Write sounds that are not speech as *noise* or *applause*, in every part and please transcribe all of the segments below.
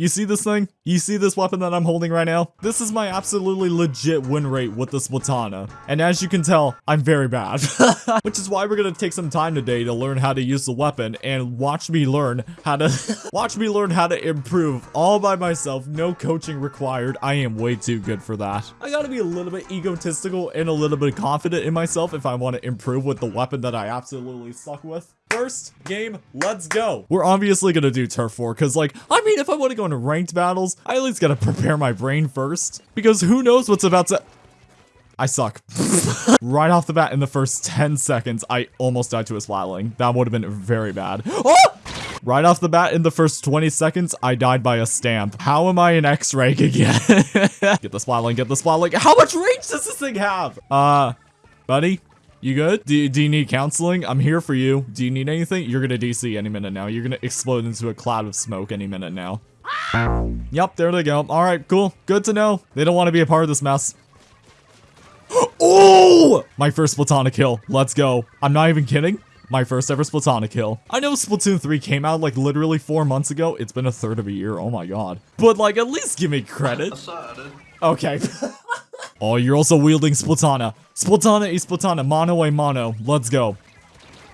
You see this thing? You see this weapon that I'm holding right now? This is my absolutely legit win rate with the Splatana. And as you can tell, I'm very bad. *laughs* Which is why we're gonna take some time today to learn how to use the weapon and watch me learn how to *laughs* watch me learn how to improve all by myself. No coaching required. I am way too good for that. I gotta be a little bit egotistical and a little bit confident in myself if I want to improve with the weapon that I absolutely suck with. First game, let's go. We're obviously gonna do turf war because like, I mean, if I want to go into ranked battles, I at least gotta prepare my brain first because who knows what's about to I suck. *laughs* right off the bat in the first 10 seconds, I almost died to a splatling. That would have been very bad. Oh! Right off the bat in the first 20 seconds, I died by a stamp. How am I an X rank again? *laughs* get the splatling, get the splatling. How much range does this thing have? Uh, buddy? You good? Do, do you need counseling? I'm here for you. Do you need anything? You're gonna DC any minute now. You're gonna explode into a cloud of smoke any minute now. Yep, there they go. All right, cool. Good to know. They don't want to be a part of this mess. *gasps* oh! My first Splatana kill. Let's go. I'm not even kidding. My first ever Splatana kill. I know Splatoon 3 came out like literally four months ago. It's been a third of a year. Oh my god. But like, at least give me credit. Okay. *laughs* oh, you're also wielding Splatana. Splatana is Splatana. Mono a mono. Let's go.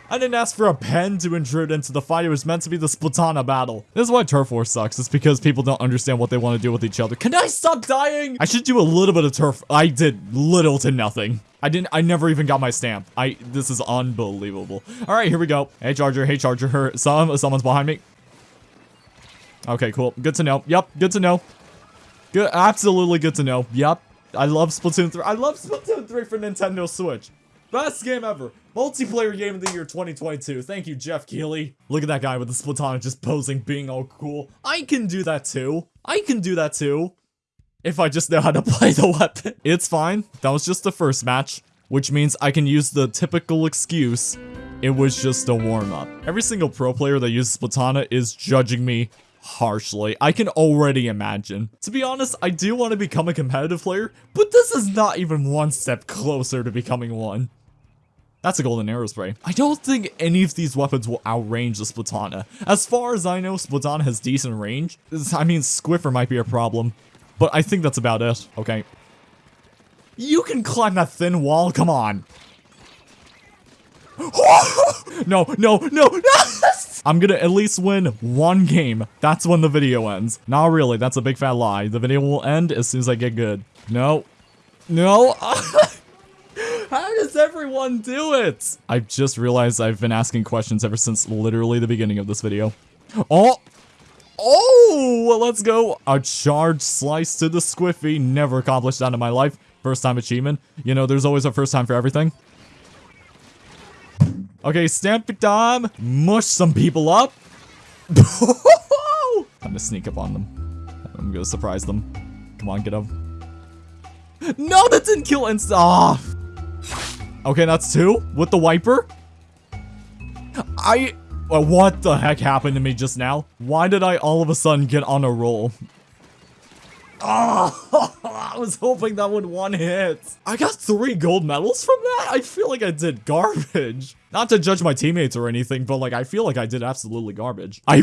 I didn't ask for a pen to intrude into the fight. It was meant to be the Splatana battle. This is why Turf War sucks. It's because people don't understand what they want to do with each other. Can I stop dying? I should do a little bit of turf. I did little to nothing. I didn't- I never even got my stamp. I- this is unbelievable. Alright, here we go. Hey, Charger. Hey, Charger. Her- some- someone's behind me. Okay, cool. Good to know. Yep, good to know. Good- absolutely good to know. Yep. I love Splatoon 3. I love Splatoon 3 for Nintendo Switch. Best game ever. Multiplayer game of the year 2022. Thank you, Geoff Keighley. Look at that guy with the Splatana just posing, being all cool. I can do that too. I can do that too. If I just know how to *laughs* play the weapon. It's fine. That was just the first match. Which means I can use the typical excuse. It was just a warm-up. Every single pro player that uses Splatana is judging me harshly. I can already imagine. To be honest, I do want to become a competitive player, but this is not even one step closer to becoming one. That's a golden arrow spray. I don't think any of these weapons will outrange the Splatana. As far as I know, Splatana has decent range. I mean, Squiffer might be a problem, but I think that's about it. Okay. You can climb that thin wall, come on. *laughs* no, no, no, no! I'm gonna at least win one game. That's when the video ends. Not really, that's a big fat lie. The video will end as soon as I get good. No. No. *laughs* How does everyone do it? I've just realized I've been asking questions ever since literally the beginning of this video. Oh! Oh! Let's go. A charge slice to the squiffy. Never accomplished that in my life. First time achievement. You know, there's always a first time for everything. Okay, stamp it time. Mush some people up. *laughs* I'm gonna sneak up on them. I'm gonna surprise them. Come on, get them. No, that didn't kill inst- Ah! Okay, that's two. With the wiper. I... Uh, what the heck happened to me just now? Why did I all of a sudden get on a roll? Oh, *laughs* I was hoping that would one hit. I got three gold medals from that? I feel like I did garbage. Not to judge my teammates or anything, but like, I feel like I did absolutely garbage. I...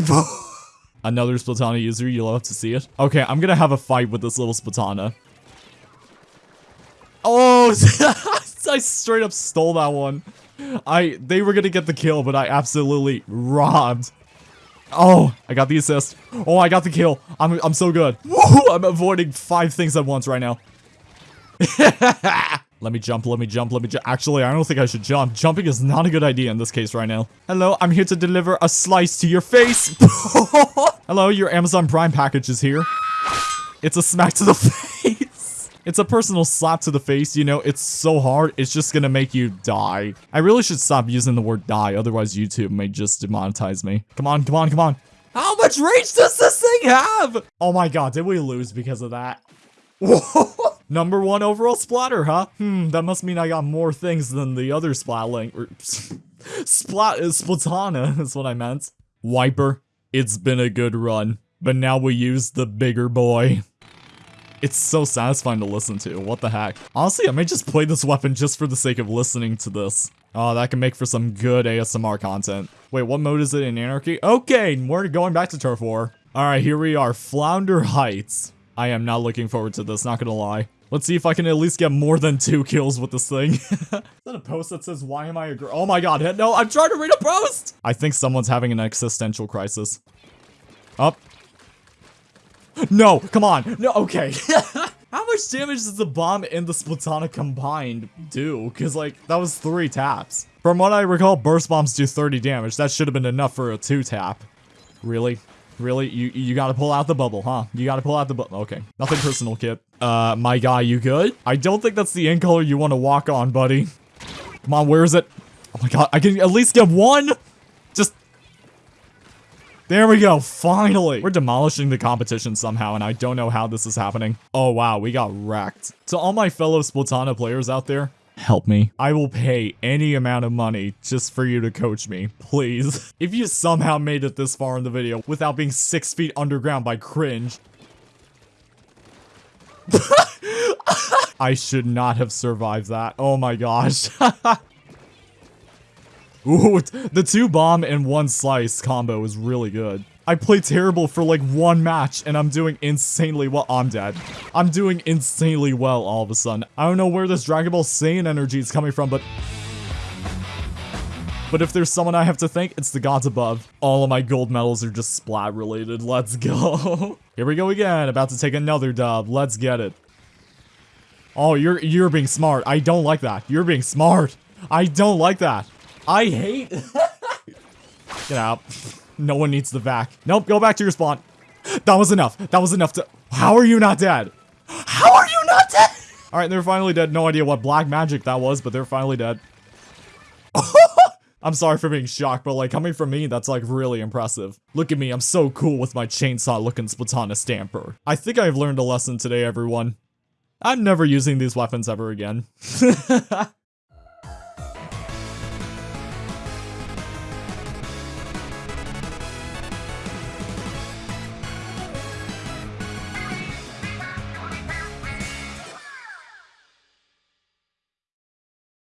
*laughs* Another Splatana user, you'll have to see it. Okay, I'm gonna have a fight with this little Splatana. Oh, *laughs* I straight up stole that one. I, they were gonna get the kill, but I absolutely robbed. Oh, I got the assist. Oh, I got the kill. I'm, I'm so good. Woo! I'm avoiding five things at once right now. *laughs* let me jump, let me jump, let me jump. Actually, I don't think I should jump. Jumping is not a good idea in this case right now. Hello, I'm here to deliver a slice to your face. *laughs* Hello, your Amazon Prime package is here. It's a smack to the *laughs* face. It's a personal slap to the face, you know, it's so hard, it's just gonna make you die. I really should stop using the word die, otherwise YouTube may just demonetize me. Come on, come on, come on. How much rage does this thing have? Oh my god, did we lose because of that? *laughs* Number one overall splatter, huh? Hmm, that must mean I got more things than the other splatling. Or, *laughs* splat, is splatana *laughs* is what I meant. Wiper, it's been a good run, but now we use the bigger boy. It's so satisfying to listen to. What the heck? Honestly, I may just play this weapon just for the sake of listening to this. Oh, that can make for some good ASMR content. Wait, what mode is it in Anarchy? Okay, we're going back to Turf War. Alright, here we are. Flounder Heights. I am not looking forward to this, not gonna lie. Let's see if I can at least get more than two kills with this thing. *laughs* Is that a post that says, why am I a girl? Oh my god, no, I'm trying to read a post! I think someone's having an existential crisis. Up. No, come on. No, okay. *laughs* How much damage does the bomb and the Splatana combined do? Because, like, that was three taps. From what I recall, burst bombs do 30 damage. That should have been enough for a two tap. Really? Really? You you gotta pull out the bubble, huh? You gotta pull out the bubble. Okay. Nothing personal, kid. Uh, my guy, you good? I don't think that's the end color you want to walk on, buddy. Come on, where is it? Oh my god, I can at least get one? Just... There we go, finally! We're demolishing the competition somehow, and I don't know how this is happening. Oh wow, we got wrecked. To all my fellow Splatana players out there, help me. I will pay any amount of money just for you to coach me, please. *laughs* If you somehow made it this far in the video without being six feet underground by cringe, *laughs* I should not have survived that. Oh my gosh. *laughs* Ooh, *laughs* the two bomb and one slice combo is really good. I played terrible for like one match and I'm doing insanely well. I'm dead. I'm doing insanely well all of a sudden. I don't know where this Dragon Ball Saiyan energy is coming from, but... But if there's someone I have to thank, it's the gods above. All of my gold medals are just splat related. *laughs* Let's go. *laughs* Here we go again. About to take another dub. Let's get it. Oh, you're you're being smart. I don't like that. You're being smart. I don't like that. I hate... *laughs* Get out. No one needs the vac. Nope, go back to your spawn. That was enough. That was enough to- How are you not dead? How are you not dead? Alright, they're finally dead. No idea what black magic that was, but they're finally dead. *laughs* I'm sorry for being shocked, but like coming from me, that's like really impressive. Look at me, I'm so cool with my chainsaw looking Splatana Stamper. I think I've learned a lesson today, everyone. I'm never using these weapons ever again. *laughs*